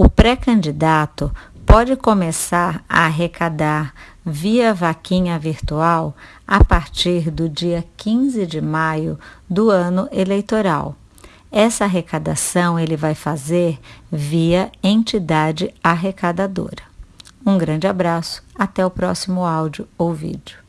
O pré-candidato pode começar a arrecadar via vaquinha virtual a partir do dia 15 de maio do ano eleitoral. Essa arrecadação ele vai fazer via entidade arrecadadora. Um grande abraço, até o próximo áudio ou vídeo.